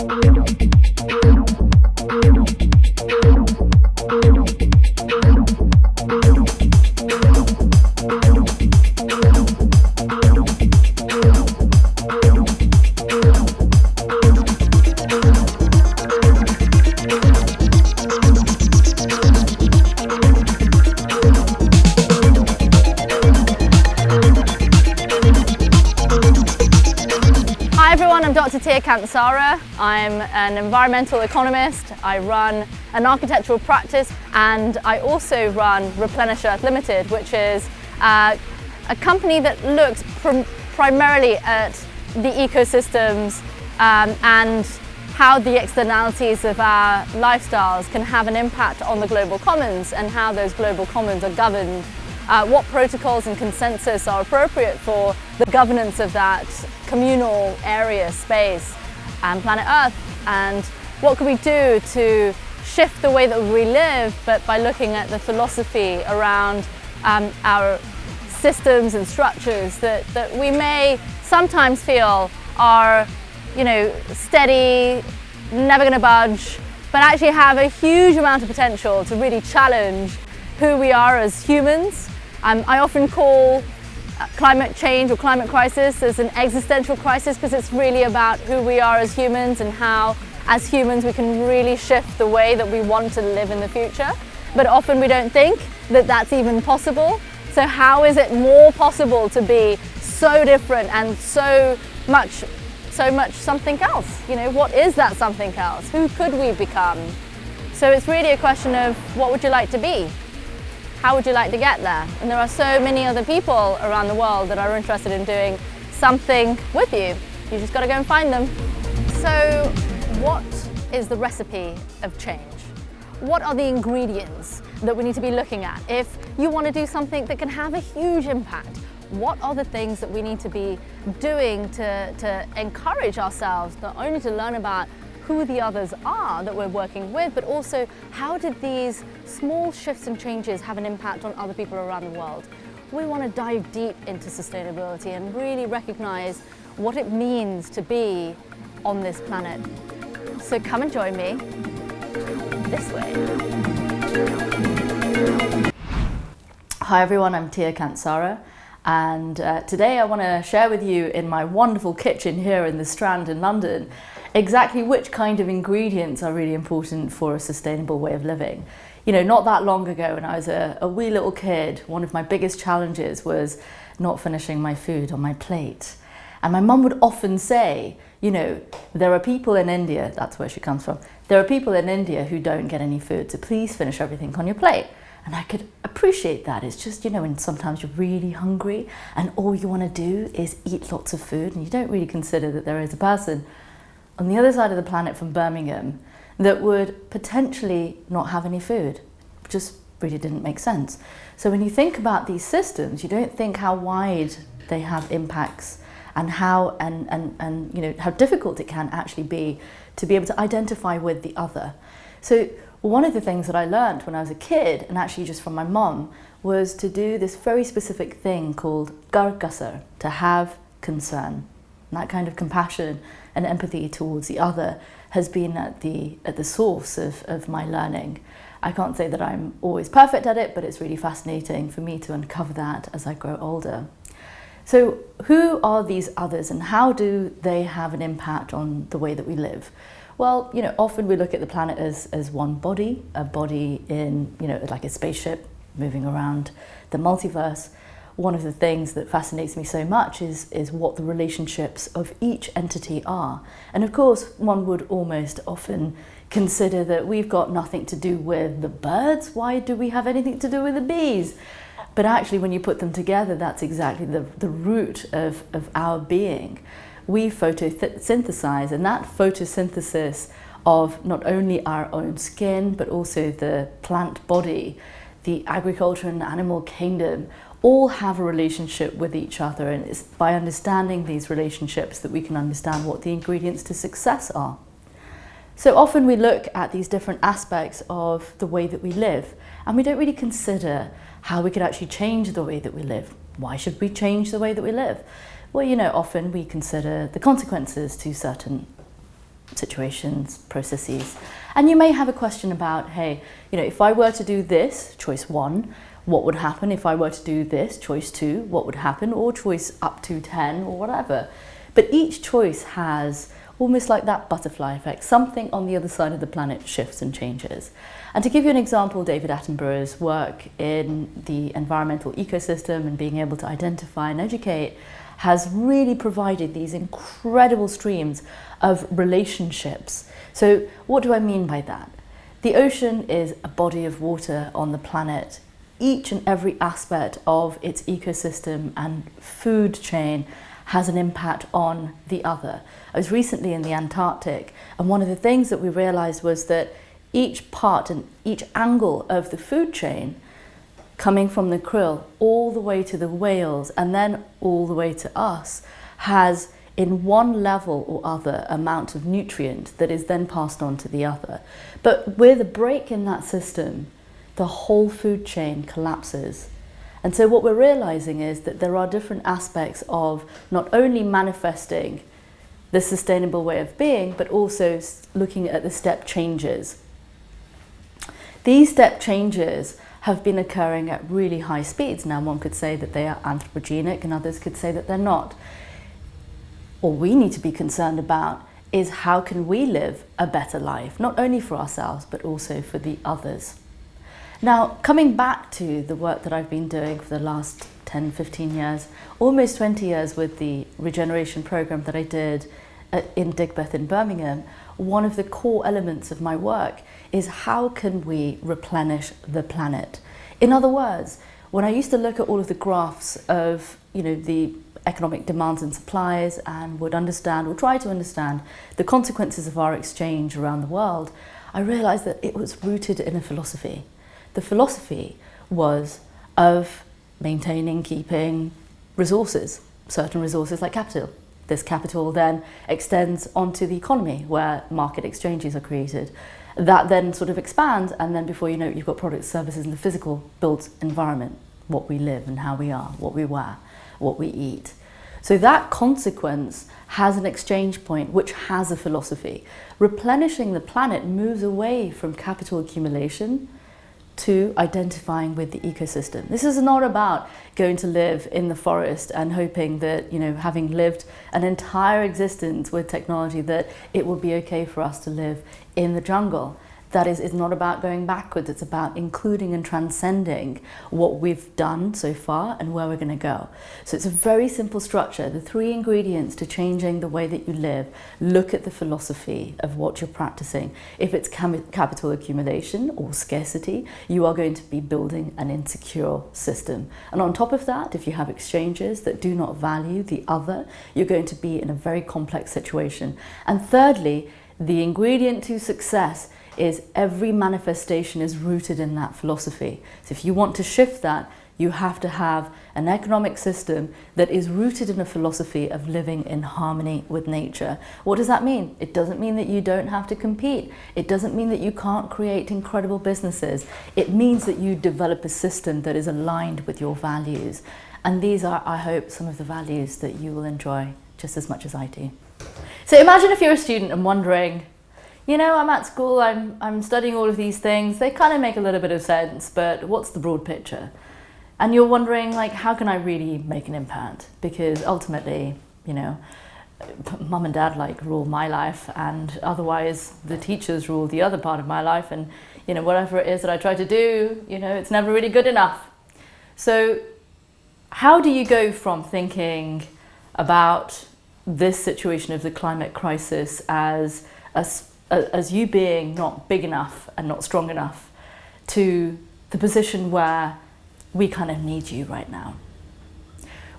Hi Dr. Tia Kansara. I'm an environmental economist. I run an architectural practice and I also run Replenish Earth Limited, which is uh, a company that looks prim primarily at the ecosystems um, and how the externalities of our lifestyles can have an impact on the global commons and how those global commons are governed uh, what protocols and consensus are appropriate for the governance of that communal area, space and planet Earth and what can we do to shift the way that we live but by looking at the philosophy around um, our systems and structures that, that we may sometimes feel are you know, steady, never going to budge, but actually have a huge amount of potential to really challenge who we are as humans um, I often call uh, climate change or climate crisis as an existential crisis because it's really about who we are as humans and how as humans we can really shift the way that we want to live in the future. But often we don't think that that's even possible. So how is it more possible to be so different and so much so much something else? You know, what is that something else? Who could we become? So it's really a question of what would you like to be? How would you like to get there? And there are so many other people around the world that are interested in doing something with you. You just got to go and find them. So what is the recipe of change? What are the ingredients that we need to be looking at? If you want to do something that can have a huge impact, what are the things that we need to be doing to, to encourage ourselves not only to learn about who the others are that we're working with, but also how did these small shifts and changes have an impact on other people around the world. We want to dive deep into sustainability and really recognize what it means to be on this planet. So come and join me this way. Hi everyone, I'm Tia Kansara and uh, today I want to share with you in my wonderful kitchen here in the Strand in London exactly which kind of ingredients are really important for a sustainable way of living. You know, not that long ago when I was a, a wee little kid, one of my biggest challenges was not finishing my food on my plate. And my mum would often say, you know, there are people in India, that's where she comes from, there are people in India who don't get any food, so please finish everything on your plate. And I could appreciate that. It's just, you know, when sometimes you're really hungry and all you want to do is eat lots of food and you don't really consider that there is a person on the other side of the planet from Birmingham that would potentially not have any food. Just really didn't make sense. So when you think about these systems, you don't think how wide they have impacts and how and, and, and you know how difficult it can actually be to be able to identify with the other. So one of the things that I learned when I was a kid, and actually just from my mom, was to do this very specific thing called gargasar, to have concern. That kind of compassion and empathy towards the other has been at the, at the source of, of my learning. I can't say that I'm always perfect at it, but it's really fascinating for me to uncover that as I grow older. So who are these others and how do they have an impact on the way that we live? Well, you know, often we look at the planet as, as one body, a body in, you know, like a spaceship moving around the multiverse one of the things that fascinates me so much is, is what the relationships of each entity are. And of course, one would almost often consider that we've got nothing to do with the birds. Why do we have anything to do with the bees? But actually, when you put them together, that's exactly the, the root of, of our being. We photosynthesize, and that photosynthesis of not only our own skin, but also the plant body, the agriculture and animal kingdom, all have a relationship with each other and it's by understanding these relationships that we can understand what the ingredients to success are. So often we look at these different aspects of the way that we live and we don't really consider how we could actually change the way that we live. Why should we change the way that we live? Well, you know, often we consider the consequences to certain situations, processes. And you may have a question about, hey, you know, if I were to do this, choice one, what would happen if I were to do this, choice two, what would happen, or choice up to 10 or whatever. But each choice has almost like that butterfly effect, something on the other side of the planet shifts and changes. And to give you an example, David Attenborough's work in the environmental ecosystem and being able to identify and educate has really provided these incredible streams of relationships. So what do I mean by that? The ocean is a body of water on the planet. Each and every aspect of its ecosystem and food chain has an impact on the other. I was recently in the Antarctic and one of the things that we realized was that each part and each angle of the food chain coming from the krill all the way to the whales and then all the way to us has in one level or other amount of nutrient that is then passed on to the other. But with a break in that system, the whole food chain collapses. And so what we're realizing is that there are different aspects of not only manifesting the sustainable way of being, but also looking at the step changes. These step changes have been occurring at really high speeds. Now one could say that they are anthropogenic and others could say that they're not. What we need to be concerned about is how can we live a better life, not only for ourselves, but also for the others. Now, coming back to the work that I've been doing for the last 10, 15 years, almost 20 years with the regeneration program that I did uh, in Digbeth in Birmingham, one of the core elements of my work is how can we replenish the planet? In other words, when I used to look at all of the graphs of you know, the economic demands and supplies and would understand or try to understand the consequences of our exchange around the world, I realized that it was rooted in a philosophy. The philosophy was of maintaining, keeping resources, certain resources like capital. This capital then extends onto the economy where market exchanges are created. That then sort of expands and then before you know it, you've got products, services in the physical built environment, what we live and how we are, what we wear, what we eat. So that consequence has an exchange point which has a philosophy. Replenishing the planet moves away from capital accumulation to identifying with the ecosystem. This is not about going to live in the forest and hoping that, you know, having lived an entire existence with technology that it will be okay for us to live in the jungle that is, is not about going backwards, it's about including and transcending what we've done so far and where we're going to go. So it's a very simple structure. The three ingredients to changing the way that you live, look at the philosophy of what you're practicing. If it's capital accumulation or scarcity, you are going to be building an insecure system. And on top of that, if you have exchanges that do not value the other, you're going to be in a very complex situation. And thirdly, the ingredient to success is every manifestation is rooted in that philosophy. So if you want to shift that, you have to have an economic system that is rooted in a philosophy of living in harmony with nature. What does that mean? It doesn't mean that you don't have to compete. It doesn't mean that you can't create incredible businesses. It means that you develop a system that is aligned with your values. And these are, I hope, some of the values that you will enjoy just as much as I do. So imagine if you're a student and wondering, you know, I'm at school, I'm, I'm studying all of these things, they kind of make a little bit of sense, but what's the broad picture? And you're wondering, like, how can I really make an impact? Because ultimately, you know, mum and dad like rule my life and otherwise the teachers rule the other part of my life and you know whatever it is that I try to do you know it's never really good enough so how do you go from thinking about this situation of the climate crisis as a as you being not big enough and not strong enough to the position where we kind of need you right now.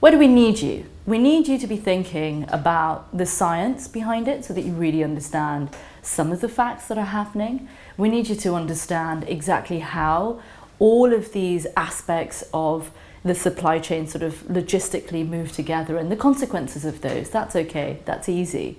Where do we need you? We need you to be thinking about the science behind it so that you really understand some of the facts that are happening. We need you to understand exactly how all of these aspects of the supply chain sort of logistically move together and the consequences of those. That's okay, that's easy.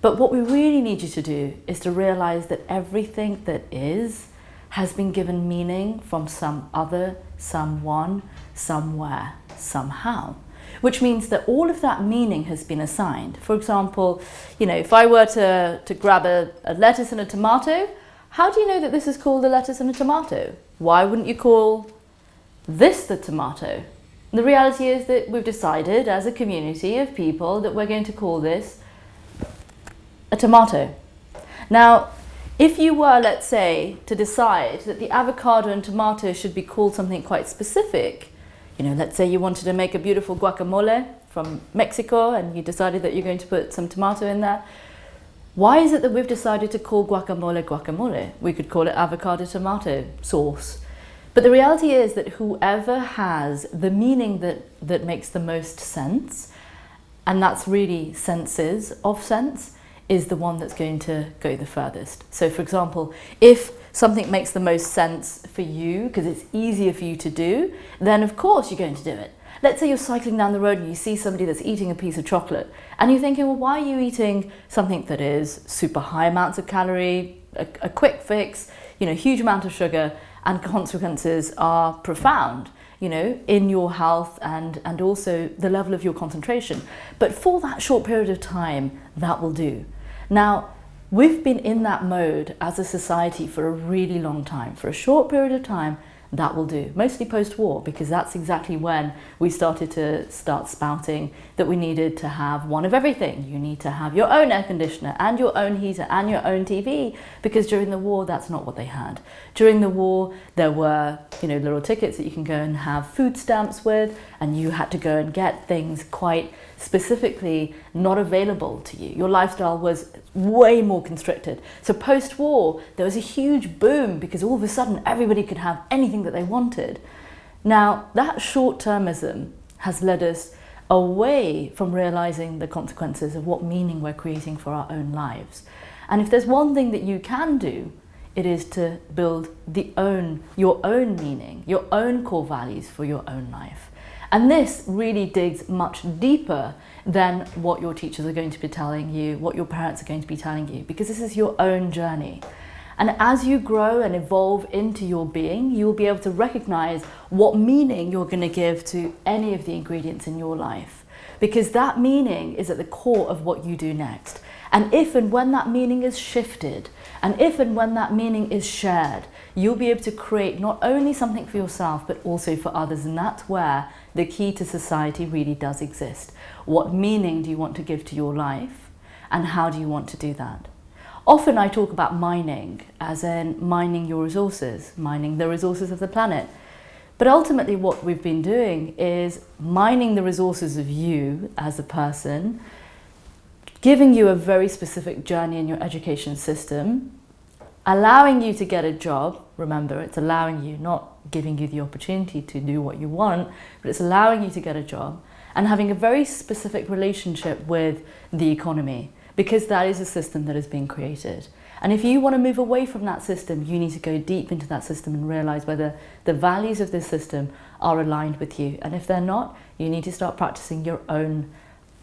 But what we really need you to do is to realize that everything that is has been given meaning from some other, someone, somewhere, somehow. Which means that all of that meaning has been assigned. For example, you know, if I were to, to grab a, a lettuce and a tomato, how do you know that this is called a lettuce and a tomato? Why wouldn't you call this the tomato? The reality is that we've decided as a community of people that we're going to call this a tomato. Now, if you were, let's say, to decide that the avocado and tomato should be called something quite specific, you know, let's say you wanted to make a beautiful guacamole from Mexico and you decided that you're going to put some tomato in there, why is it that we've decided to call guacamole guacamole? We could call it avocado tomato sauce. But the reality is that whoever has the meaning that, that makes the most sense, and that's really senses of sense, is the one that's going to go the furthest. So for example, if something makes the most sense for you because it's easier for you to do, then of course you're going to do it. Let's say you're cycling down the road and you see somebody that's eating a piece of chocolate and you're thinking, well, why are you eating something that is super high amounts of calorie, a, a quick fix, you know, huge amount of sugar and consequences are profound you know, in your health and, and also the level of your concentration. But for that short period of time, that will do. Now, we've been in that mode as a society for a really long time. For a short period of time, that will do, mostly post-war, because that's exactly when we started to start spouting that we needed to have one of everything. You need to have your own air conditioner and your own heater and your own TV, because during the war, that's not what they had. During the war, there were, you know, little tickets that you can go and have food stamps with, and you had to go and get things quite specifically not available to you. Your lifestyle was way more constricted. So post-war, there was a huge boom because all of a sudden everybody could have anything that they wanted. Now, that short-termism has led us away from realizing the consequences of what meaning we're creating for our own lives. And if there's one thing that you can do, it is to build the own, your own meaning, your own core values for your own life. And this really digs much deeper than what your teachers are going to be telling you, what your parents are going to be telling you, because this is your own journey. And as you grow and evolve into your being, you will be able to recognize what meaning you're going to give to any of the ingredients in your life. Because that meaning is at the core of what you do next. And if and when that meaning is shifted, and if and when that meaning is shared, you'll be able to create not only something for yourself, but also for others. And that's where the key to society really does exist. What meaning do you want to give to your life? And how do you want to do that? Often I talk about mining, as in mining your resources, mining the resources of the planet. But ultimately what we've been doing is mining the resources of you as a person, giving you a very specific journey in your education system, allowing you to get a job. Remember, it's allowing you, not giving you the opportunity to do what you want, but it's allowing you to get a job and having a very specific relationship with the economy because that is a system that is being created. And if you want to move away from that system, you need to go deep into that system and realize whether the values of this system are aligned with you. And if they're not, you need to start practicing your own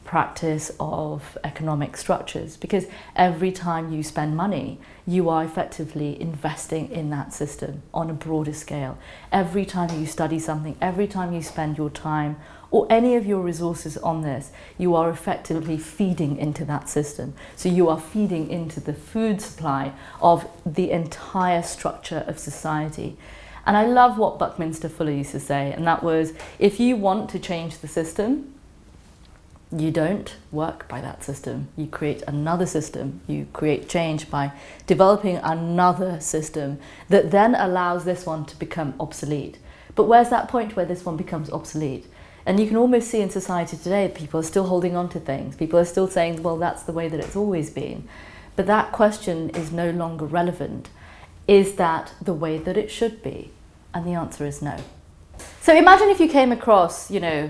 practice of economic structures because every time you spend money you are effectively investing in that system on a broader scale. Every time you study something every time you spend your time or any of your resources on this you are effectively feeding into that system. So you are feeding into the food supply of the entire structure of society. And I love what Buckminster Fuller used to say and that was if you want to change the system you don't work by that system. You create another system. You create change by developing another system that then allows this one to become obsolete. But where's that point where this one becomes obsolete? And you can almost see in society today, people are still holding on to things. People are still saying, well, that's the way that it's always been. But that question is no longer relevant. Is that the way that it should be? And the answer is no. So imagine if you came across, you know,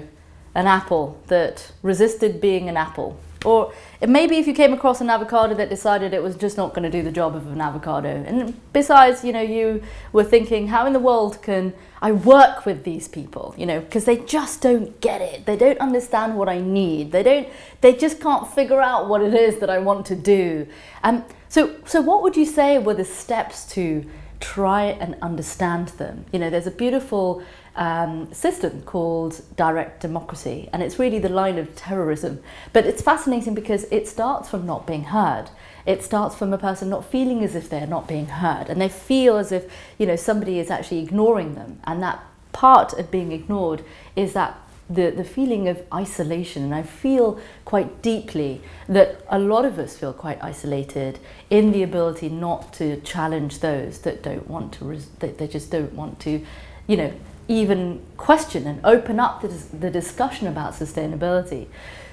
an apple that resisted being an apple. Or maybe if you came across an avocado that decided it was just not going to do the job of an avocado. And besides, you know, you were thinking, how in the world can I work with these people? You know, because they just don't get it. They don't understand what I need. They don't, they just can't figure out what it is that I want to do. And so, so what would you say were the steps to try and understand them? You know, there's a beautiful um, system called direct democracy, and it's really the line of terrorism. But it's fascinating because it starts from not being heard. It starts from a person not feeling as if they're not being heard, and they feel as if you know somebody is actually ignoring them, and that part of being ignored is that the, the feeling of isolation. And I feel quite deeply that a lot of us feel quite isolated in the ability not to challenge those that don't want to, that they just don't want to, you know, even question and open up the, the discussion about sustainability.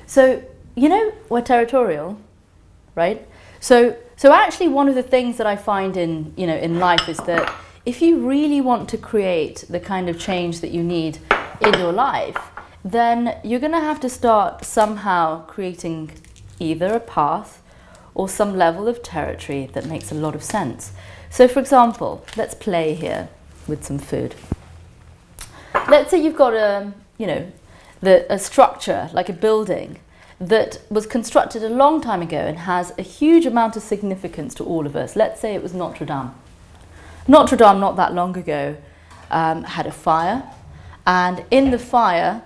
So, you know, we're territorial, right? So, so actually one of the things that I find in, you know, in life is that if you really want to create the kind of change that you need in your life, then you're going to have to start somehow creating either a path or some level of territory that makes a lot of sense. So for example, let's play here with some food let's say you've got a, you know, the, a structure like a building that was constructed a long time ago and has a huge amount of significance to all of us. Let's say it was Notre Dame. Notre Dame, not that long ago, um, had a fire, and in the fire,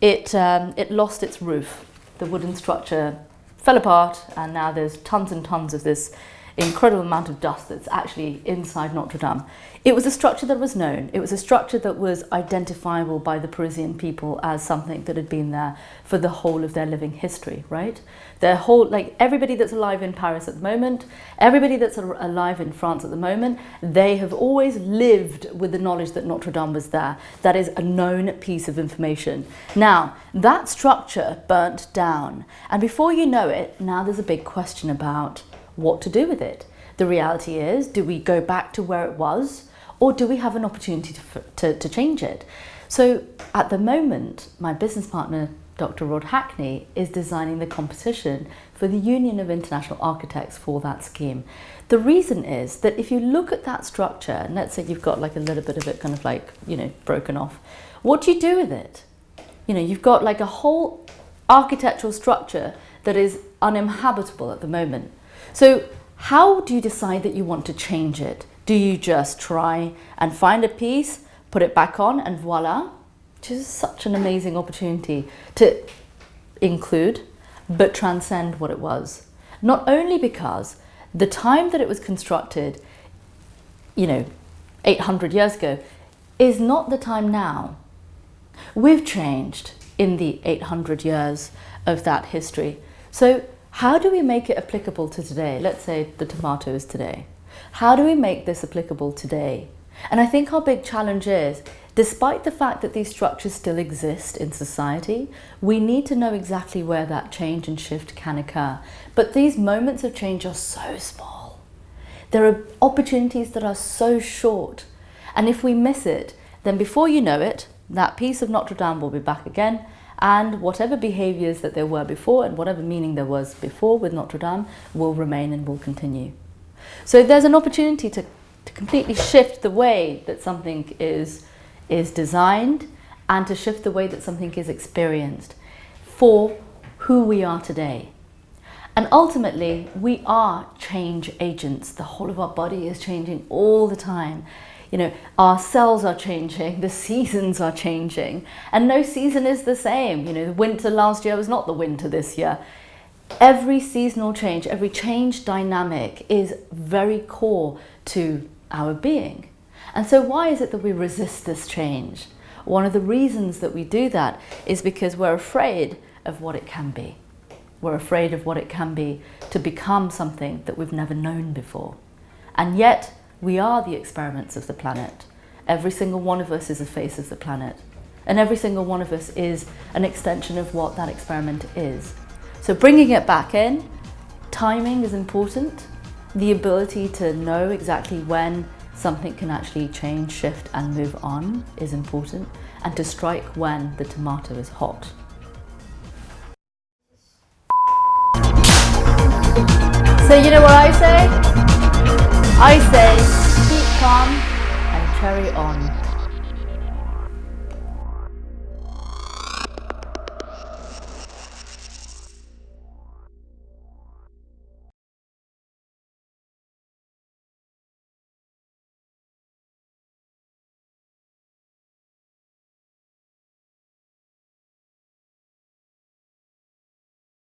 it, um, it lost its roof. The wooden structure fell apart, and now there's tons and tons of this incredible amount of dust that's actually inside Notre Dame. It was a structure that was known. It was a structure that was identifiable by the Parisian people as something that had been there for the whole of their living history, right? Their whole, like everybody that's alive in Paris at the moment, everybody that's alive in France at the moment, they have always lived with the knowledge that Notre Dame was there. That is a known piece of information. Now, that structure burnt down. And before you know it, now there's a big question about what to do with it. The reality is, do we go back to where it was or do we have an opportunity to, to, to change it? So at the moment, my business partner, Dr. Rod Hackney, is designing the competition for the Union of International Architects for that scheme. The reason is that if you look at that structure, and let's say you've got like a little bit of it kind of like, you know, broken off, what do you do with it? You know, you've got like a whole architectural structure that is uninhabitable at the moment. So how do you decide that you want to change it? Do you just try and find a piece, put it back on and voila? Which is such an amazing opportunity to include but transcend what it was. Not only because the time that it was constructed, you know, 800 years ago, is not the time now. We've changed in the 800 years of that history. So how do we make it applicable to today? Let's say the tomatoes today. How do we make this applicable today? And I think our big challenge is, despite the fact that these structures still exist in society, we need to know exactly where that change and shift can occur. But these moments of change are so small. There are opportunities that are so short. And if we miss it, then before you know it, that piece of Notre Dame will be back again and whatever behaviours that there were before and whatever meaning there was before with Notre Dame will remain and will continue. So there's an opportunity to, to completely shift the way that something is, is designed and to shift the way that something is experienced for who we are today. And ultimately, we are change agents. The whole of our body is changing all the time you know, our cells are changing, the seasons are changing, and no season is the same. You know, the winter last year was not the winter this year. Every seasonal change, every change dynamic is very core to our being. And so why is it that we resist this change? One of the reasons that we do that is because we're afraid of what it can be. We're afraid of what it can be to become something that we've never known before. And yet, we are the experiments of the planet. Every single one of us is a face of the planet. And every single one of us is an extension of what that experiment is. So bringing it back in, timing is important. The ability to know exactly when something can actually change, shift and move on is important. And to strike when the tomato is hot. So you know what I say? I say keep calm and carry on.